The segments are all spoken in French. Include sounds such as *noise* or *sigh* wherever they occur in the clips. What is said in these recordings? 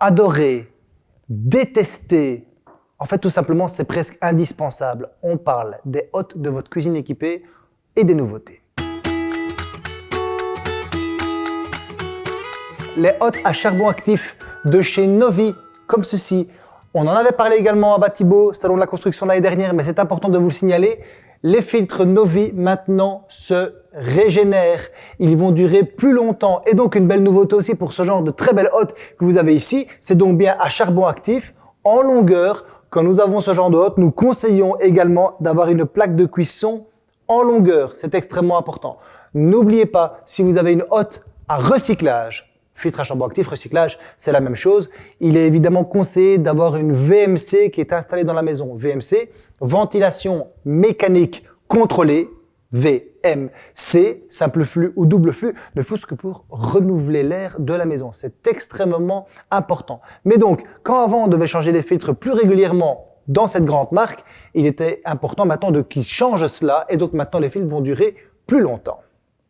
adorer, détester, en fait, tout simplement, c'est presque indispensable. On parle des hôtes de votre cuisine équipée et des nouveautés. Les hôtes à charbon actif de chez Novi, comme ceci. On en avait parlé également à Batibo, salon de la construction l'année dernière, mais c'est important de vous le signaler. Les filtres Novi maintenant se régénèrent. Ils vont durer plus longtemps. Et donc une belle nouveauté aussi pour ce genre de très belle hôte que vous avez ici, c'est donc bien à charbon actif, en longueur. Quand nous avons ce genre de hôte, nous conseillons également d'avoir une plaque de cuisson en longueur. C'est extrêmement important. N'oubliez pas, si vous avez une hôte à recyclage, filtre à charbon actif, recyclage, c'est la même chose. Il est évidemment conseillé d'avoir une VMC qui est installée dans la maison. VMC, ventilation mécanique contrôlée, VMC, simple flux ou double flux, ne fût-ce que pour renouveler l'air de la maison. C'est extrêmement important. Mais donc, quand avant on devait changer les filtres plus régulièrement dans cette grande marque, il était important maintenant de qu'ils changent cela et donc maintenant les filtres vont durer plus longtemps.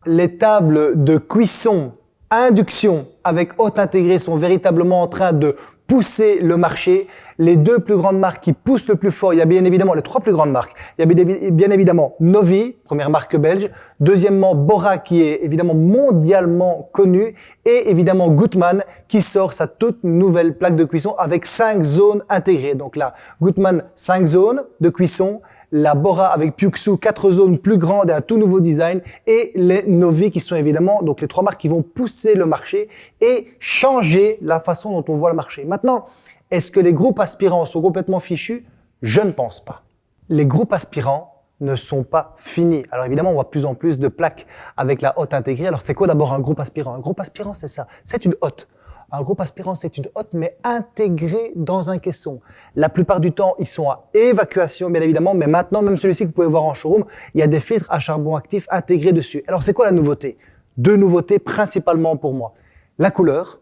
Les tables de cuisson induction avec haute intégrée sont véritablement en train de pousser le marché. Les deux plus grandes marques qui poussent le plus fort, il y a bien évidemment les trois plus grandes marques. Il y a bien évidemment Novi, première marque belge. Deuxièmement, Bora qui est évidemment mondialement connu. Et évidemment Gutmann qui sort sa toute nouvelle plaque de cuisson avec cinq zones intégrées. Donc là, Gutmann, cinq zones de cuisson la Bora avec Pyuxu, quatre zones plus grandes et un tout nouveau design, et les Novi qui sont évidemment donc les trois marques qui vont pousser le marché et changer la façon dont on voit le marché. Maintenant, est-ce que les groupes aspirants sont complètement fichus? Je ne pense pas. Les groupes aspirants ne sont pas finis. Alors évidemment, on voit plus en plus de plaques avec la hotte intégrée. Alors c'est quoi d'abord un groupe aspirant? Un groupe aspirant, c'est ça. C'est une hotte. Un groupe aspirant, c'est une hotte, mais intégrée dans un caisson. La plupart du temps, ils sont à évacuation, bien évidemment, mais maintenant, même celui-ci que vous pouvez voir en showroom, il y a des filtres à charbon actif intégrés dessus. Alors, c'est quoi la nouveauté? Deux nouveautés principalement pour moi. La couleur,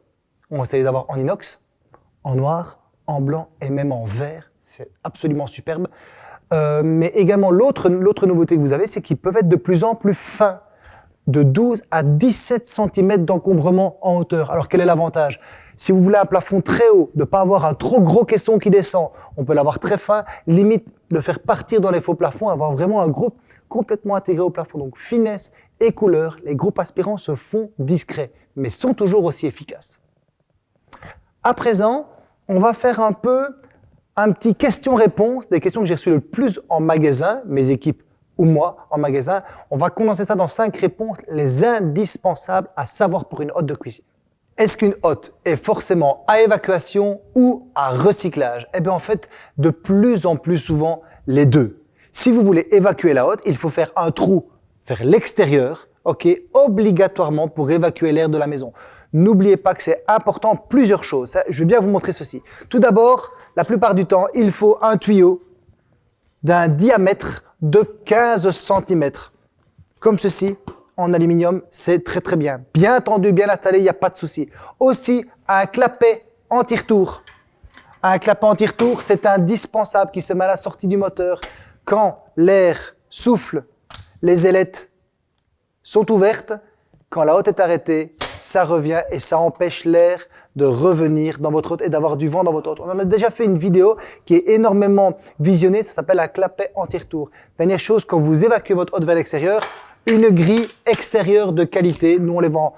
on va essayer d'avoir en inox, en noir, en blanc et même en vert. C'est absolument superbe. Euh, mais également, l'autre nouveauté que vous avez, c'est qu'ils peuvent être de plus en plus fins de 12 à 17 cm d'encombrement en hauteur. Alors quel est l'avantage? Si vous voulez un plafond très haut, de ne pas avoir un trop gros caisson qui descend, on peut l'avoir très fin, limite le faire partir dans les faux plafonds, avoir vraiment un groupe complètement intégré au plafond. Donc finesse et couleur, les groupes aspirants se font discrets, mais sont toujours aussi efficaces. À présent, on va faire un peu un petit question-réponse, des questions que j'ai reçues le plus en magasin, mes équipes ou moi en magasin, on va condenser ça dans cinq réponses, les indispensables à savoir pour une hotte de cuisine. Est-ce qu'une hotte est forcément à évacuation ou à recyclage? Eh bien en fait, de plus en plus souvent, les deux. Si vous voulez évacuer la hotte, il faut faire un trou vers l'extérieur, ok, obligatoirement pour évacuer l'air de la maison. N'oubliez pas que c'est important plusieurs choses. Je vais bien vous montrer ceci. Tout d'abord, la plupart du temps, il faut un tuyau d'un diamètre de 15 cm. Comme ceci, en aluminium, c'est très très bien. Bien tendu, bien installé, il n'y a pas de souci. Aussi, un clapet anti-retour. Un clapet anti-retour, c'est indispensable qui se met à la sortie du moteur. Quand l'air souffle, les ailettes sont ouvertes. Quand la haute est arrêtée, ça revient et ça empêche l'air de revenir dans votre hôte et d'avoir du vent dans votre hôte. On a déjà fait une vidéo qui est énormément visionnée, ça s'appelle un clapet anti-retour. Dernière chose, quand vous évacuez votre hôte vers l'extérieur, une grille extérieure de qualité. Nous, on les vend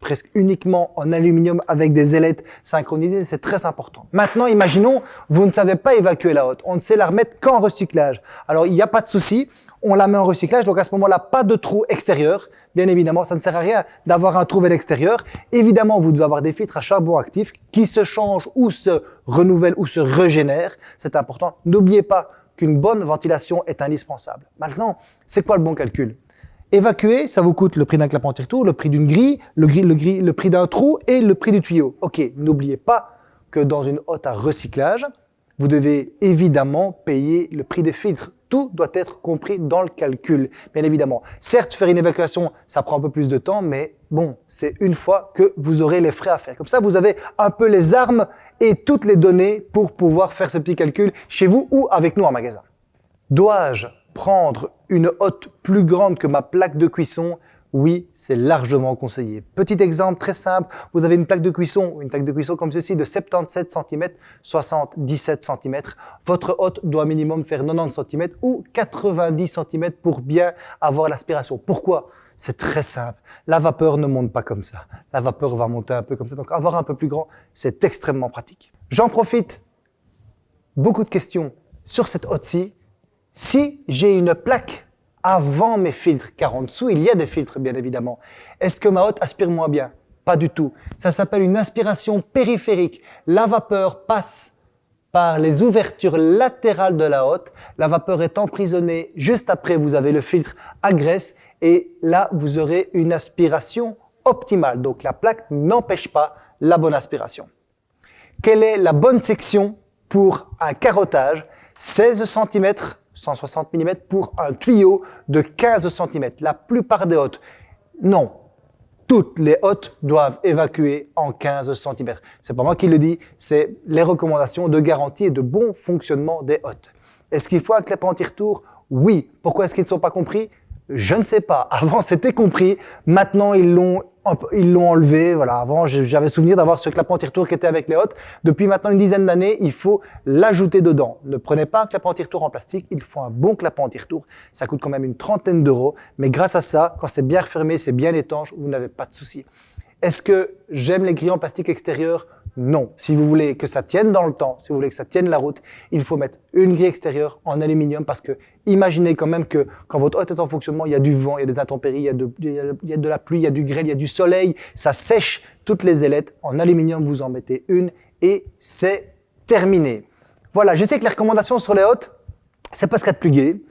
presque uniquement en aluminium avec des ailettes synchronisées, c'est très important. Maintenant, imaginons, vous ne savez pas évacuer la hotte, on ne sait la remettre qu'en recyclage. Alors, il n'y a pas de souci, on la met en recyclage, donc à ce moment-là, pas de trou extérieur, bien évidemment, ça ne sert à rien d'avoir un trou vers l'extérieur. Évidemment, vous devez avoir des filtres à charbon actif qui se changent ou se renouvellent ou se régénèrent, c'est important. N'oubliez pas qu'une bonne ventilation est indispensable. Maintenant, c'est quoi le bon calcul? Évacuer, ça vous coûte le prix d'un clapet anti-retour, le prix d'une grille, le, le, le prix d'un trou et le prix du tuyau. Ok, n'oubliez pas que dans une hotte à recyclage, vous devez évidemment payer le prix des filtres. Tout doit être compris dans le calcul, bien évidemment. Certes, faire une évacuation, ça prend un peu plus de temps, mais bon, c'est une fois que vous aurez les frais à faire. Comme ça, vous avez un peu les armes et toutes les données pour pouvoir faire ce petit calcul chez vous ou avec nous en magasin. Dois-je prendre une hotte plus grande que ma plaque de cuisson oui, c'est largement conseillé. Petit exemple très simple, vous avez une plaque de cuisson, une plaque de cuisson comme ceci de 77 cm, 77 cm. Votre hôte doit minimum faire 90 cm ou 90 cm pour bien avoir l'aspiration. Pourquoi? C'est très simple. La vapeur ne monte pas comme ça. La vapeur va monter un peu comme ça. Donc avoir un peu plus grand, c'est extrêmement pratique. J'en profite. Beaucoup de questions sur cette hotte-ci. Si j'ai une plaque avant mes filtres, car en dessous, il y a des filtres, bien évidemment. Est-ce que ma hotte aspire moins bien? Pas du tout. Ça s'appelle une inspiration périphérique. La vapeur passe par les ouvertures latérales de la hotte. La vapeur est emprisonnée. Juste après, vous avez le filtre à graisse et là, vous aurez une aspiration optimale. Donc, la plaque n'empêche pas la bonne aspiration. Quelle est la bonne section pour un carottage? 16 cm 160 mm pour un tuyau de 15 cm. La plupart des hôtes, non. Toutes les hôtes doivent évacuer en 15 cm. C'est pas moi qui le dis, c'est les recommandations de garantie et de bon fonctionnement des hôtes. Est-ce qu'il faut un clapet anti-retour Oui. Pourquoi est-ce qu'ils ne sont pas compris? Je ne sais pas. *laughs* Avant, c'était compris. Maintenant, ils l'ont ils l'ont enlevé. Voilà, avant, j'avais souvenir d'avoir ce clapet anti-retour qui était avec les hôtes. Depuis maintenant une dizaine d'années, il faut l'ajouter dedans. Ne prenez pas un clapet anti-retour en plastique, il faut un bon clapet anti-retour. Ça coûte quand même une trentaine d'euros, mais grâce à ça, quand c'est bien refermé, c'est bien étanche, vous n'avez pas de souci. Est-ce que j'aime les grilles en plastique extérieur? Non. Si vous voulez que ça tienne dans le temps, si vous voulez que ça tienne la route, il faut mettre une grille extérieure en aluminium parce que imaginez quand même que quand votre hôte est en fonctionnement, il y a du vent, il y a des intempéries, il y a de, la pluie, il y a du grêle, il y a du soleil, ça sèche toutes les ailettes. En aluminium, vous en mettez une et c'est terminé. Voilà, je sais que les recommandations sur les hôtes, c'est pas ce qu'il y plus.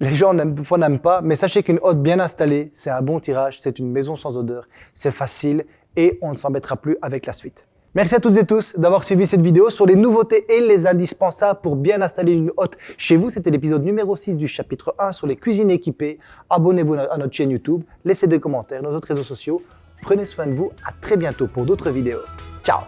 Les gens n'aiment pas, mais sachez qu'une hôte bien installée, c'est un bon tirage, c'est une maison sans odeur, c'est facile et on ne s'embêtera plus avec la suite. Merci à toutes et tous d'avoir suivi cette vidéo sur les nouveautés et les indispensables pour bien installer une hotte chez vous. C'était l'épisode numéro 6 du chapitre 1 sur les cuisines équipées. Abonnez-vous à notre chaîne YouTube, laissez des commentaires, nos autres réseaux sociaux. Prenez soin de vous, à très bientôt pour d'autres vidéos. Ciao